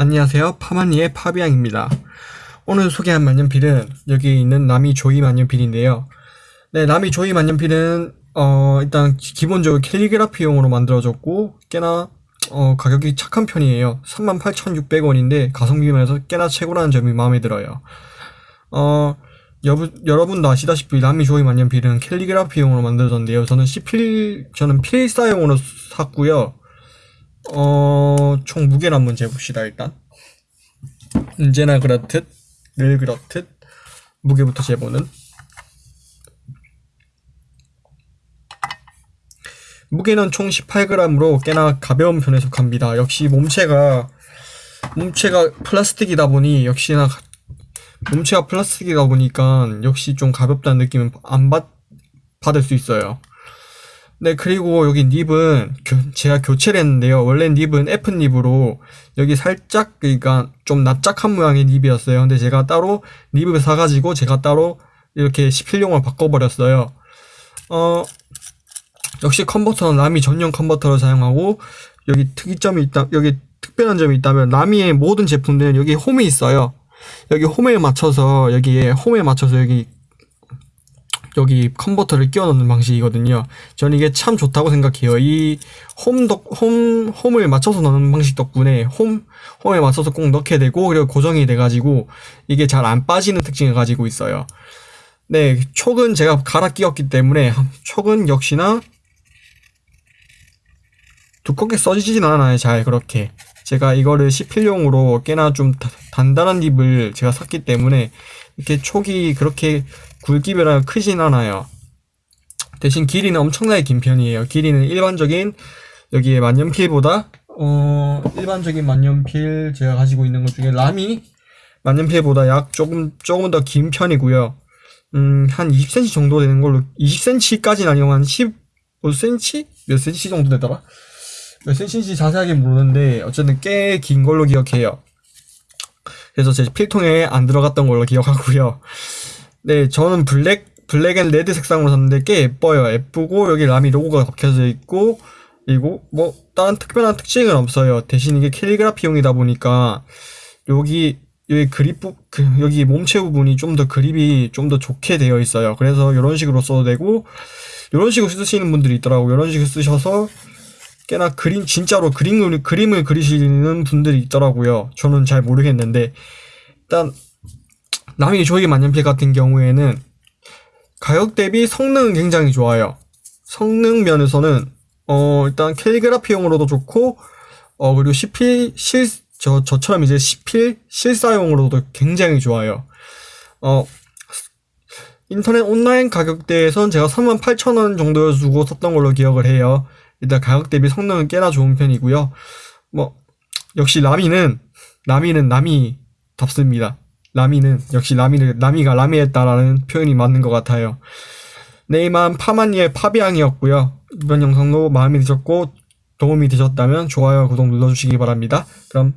안녕하세요. 파마니의 파비앙입니다. 오늘 소개한 만년필은 여기 있는 나미 조이 만년필인데요. 네, 나미 조이 만년필은 어, 일단 기본적으로 캘리그라피용으로 만들어졌고 꽤나 어, 가격이 착한 편이에요. 38,600원인데 가성비 면에서 꽤나 최고라는 점이 마음에 들어요. 어, 여부, 여러분도 아시다시피 나미 조이 만년필은 캘리그라피용으로 만들어졌는데요. 저는 C 필, 저는 필사용으로 샀고요. 어, 총 무게를 한번 재봅시다, 일단. 언제나 그렇듯, 늘 그렇듯, 무게부터 재보는. 무게는 총 18g으로 꽤나 가벼운 편에 속합니다. 역시 몸체가, 몸체가 플라스틱이다 보니, 역시나, 가- 몸체가 플라스틱이다 보니까, 역시 좀 가볍다는 느낌은 안 받, 받을 수 있어요. 네, 그리고 여기 닙은 교- 제가 교체를 했는데요. 원래 닙은 F 닙으로 여기 살짝 그러니까 좀 납작한 모양의 닙이었어요. 근데 제가 따로 닙을 사가지고 제가 따로 이렇게 시필용을 바꿔버렸어요. 어, 역시 컨버터는 라미 전용 컨버터를 사용하고 여기 특이점이 있다, 여기 특별한 점이 있다면 라미의 모든 제품들은 여기 홈이 있어요. 여기 홈에 맞춰서 여기에 홈에 맞춰서 여기 여기 컨버터를 끼워 넣는 방식이거든요. 저는 이게 참 좋다고 생각해요. 이 홈 덕, 홈, 홈을 맞춰서 넣는 방식 덕분에 홈, 홈에 맞춰서 꼭 넣게 되고, 그리고 고정이 돼가지고, 이게 잘 안 빠지는 특징을 가지고 있어요. 네, 촉은 제가 갈아 끼웠기 때문에, 촉은 역시나 두껍게 써지진 않아요, 잘, 그렇게. 제가 이거를 시필용으로 꽤나 좀 다- 단단한 립을 제가 샀기 때문에, 이렇게 촉이 그렇게 굵기별로 크진 않아요. 대신 길이는 엄청나게 긴 편이에요. 길이는 일반적인 여기에 만년필보다 어 일반적인 만년필 제가 가지고 있는 것 중에 라미 만년필보다 약 조금 조금 더 긴 편이고요. 음, 한 20cm 정도 되는 걸로 20cm까지는 아니고 한 15cm? 몇 cm 정도 되더라? 몇 cm인지 자세하게 모르는데 어쨌든 꽤 긴 걸로 기억해요. 그래서 제 필통에 안 들어갔던 걸로 기억하고요. 네, 저는 black, black and red 색상으로 샀는데 꽤 예뻐요. 예쁘고, 여기 라미 로고가 박혀져 있고, 그리고 뭐, 다른 특별한 특징은 없어요. 대신 이게 캘리그라피용이다 보니까, 여기, 여기 그립, 부, 그, 여기 몸체 부분이 좀 더 그립이 좀 더 좋게 되어 있어요. 그래서 이런 식으로 써도 되고, 이런 식으로 쓰시는 분들이 있더라고요. 이런 식으로 쓰셔서, 꽤나 그림, 진짜로 그림을, 그림을 그리시는 분들이 있더라고요. 저는 잘 모르겠는데, 일단, 남이 조이 만년필 같은 경우에는 가격 대비 성능은 굉장히 좋아요. 성능 면에서는 어 일단 캘리그라피용으로도 좋고 어 그리고 시필 실 저 저처럼 이제 시필 실사용으로도 굉장히 좋아요. 어 인터넷 온라인 가격대에선 제가 38,000원 정도 주고 샀던 걸로 기억을 해요. 일단 가격 대비 성능은 꽤나 좋은 편이고요. 뭐 역시 라미는 라미는 라미답습니다. 라미는 역시 라미를 라미가 라미했다라는 표현이 맞는 것 같아요. 네 이만 파마니의 파비앙이었고요. 이번 영상도 마음에 드셨고 도움이 되셨다면 좋아요 구독 눌러주시기 바랍니다. 그럼